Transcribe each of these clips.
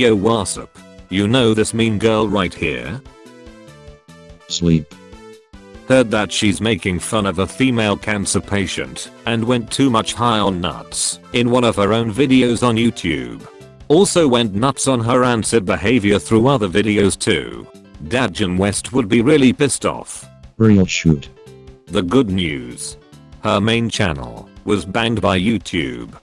Yo what's up? You know this mean girl right here? Sleep. Heard that she's making fun of a female cancer patient and went too much high on nuts in one of her own videos on YouTube. Also went nuts on her answered behavior through other videos too. Dadjan West would be really pissed off. Real shoot. The good news. Her main channel was banned by YouTube.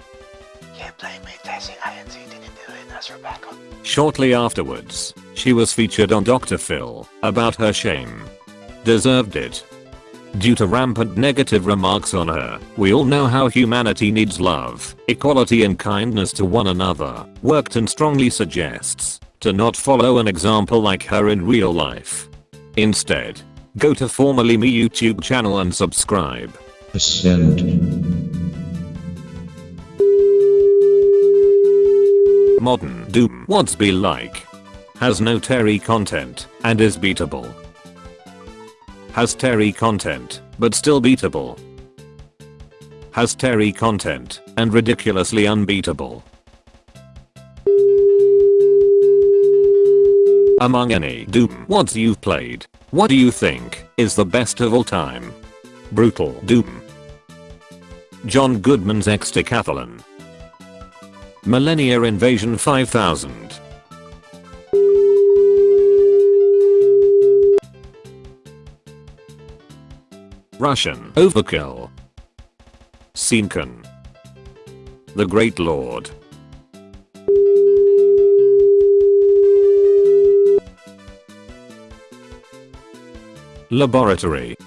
Can't blame me, Tessie INC didn't do it as Rebecca. Shortly afterwards, she was featured on Dr. Phil about her shame. Deserved it. Due to rampant negative remarks on her, we all know how humanity needs love, equality and kindness to one another, Workton strongly suggests to not follow an example like her in real life. Instead, go to formerly me YouTube channel and subscribe. Ascend. Modern Doom What's be like? Has no Terry content and is beatable. Has Terry content, but still beatable. Has Terry content and ridiculously unbeatable. Among any Doom mods you've played, what do you think is the best of all time? Brutal Doom. John Goodman's X Decathlon. Millennia Invasion 5000. Russian Overkill. Sinkin. The Great Lord. Laboratory.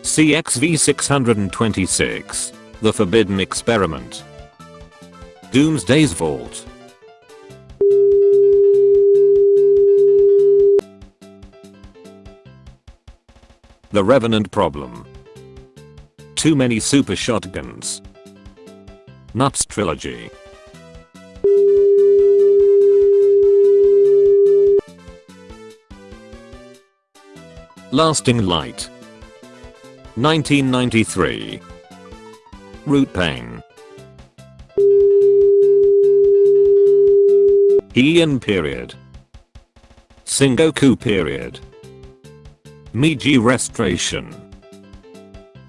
CXV626. The Forbidden Experiment. Doomsday's Vault. The Revenant Problem. Too many super shotguns. Nuts Trilogy. Lasting Light. 1993. Root Pain. Heian period. Sengoku period. Meiji Restoration.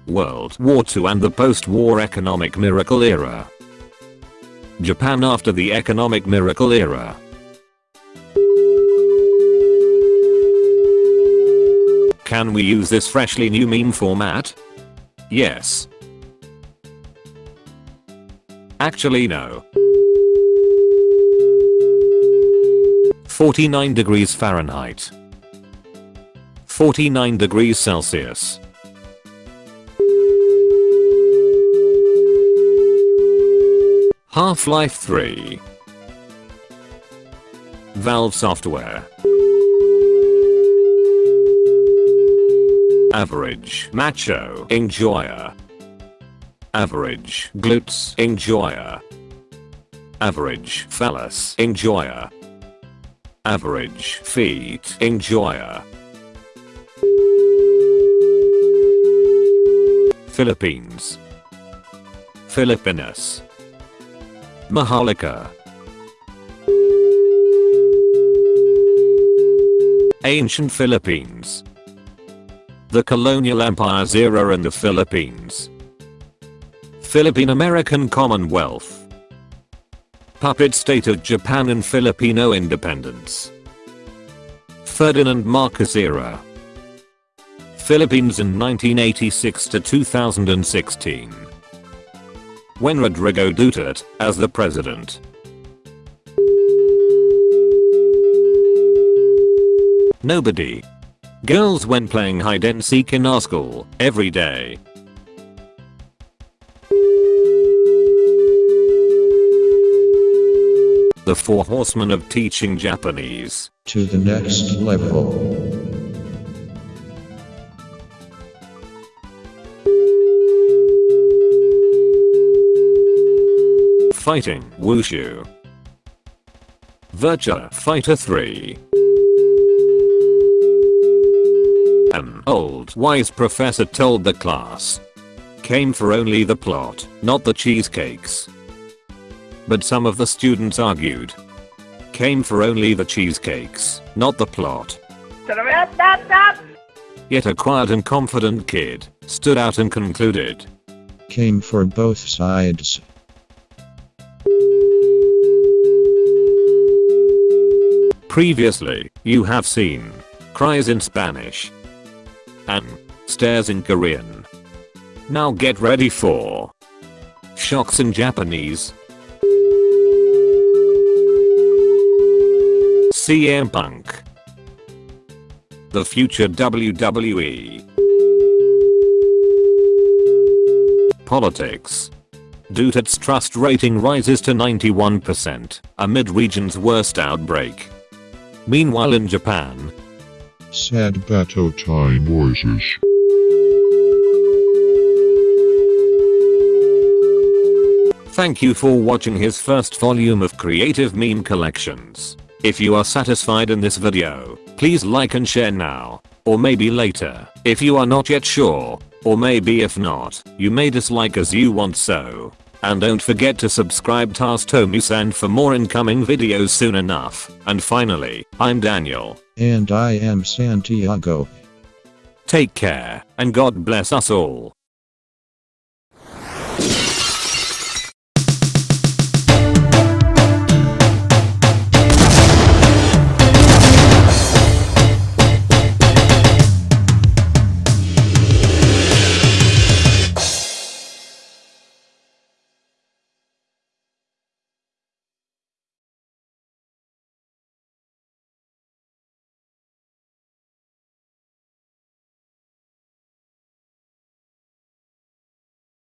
World War II and the post-war economic miracle era. Japan after the economic miracle era. Can we use this freshly new meme format? Yes. Actually no. 49 degrees Fahrenheit. 49 degrees Celsius. Half-Life 3 Valve Software. Average. Macho. Enjoyer. Average. Glutes. Enjoyer. Average. Phallus. Enjoyer Average. Feet Enjoyer. Philippines. Filipinas. Maharlika. Ancient Philippines. The Colonial Empires era in the Philippines. Philippine American Commonwealth Puppet State of Japan and Filipino independence Ferdinand Marcos era Philippines in 1986 to 2016 when Rodrigo Duterte as the president. Nobody. Girls when playing hide and seek in our school every day. The Four Horsemen of Teaching Japanese. To the next level. Fighting Wushu. Virtua Fighter 3. An old wise professor told the class. Came for only the plot, not the cheesecakes. But some of the students argued. came for only the cheesecakes, not the plot. Yet a quiet and confident kid stood out and concluded. Came for both sides. Previously, you have seen cries in Spanish and stares in Korean. Now get ready for shocks in Japanese. CM Punk. The future WWE. Politics. Duterte's trust rating rises to 91% amid region's worst outbreak. Meanwhile in Japan, Sad battle time voices. Thank you for watching his first volume of creative meme collections. If you are satisfied in this video, please like and share now. Or maybe later, if you are not yet sure. Or maybe if not, you may dislike as you want so. And don't forget to subscribe to Tomi-san for more incoming videos soon enough. And finally, I'm Daniel. And I am Santiago. Take care, and God bless us all.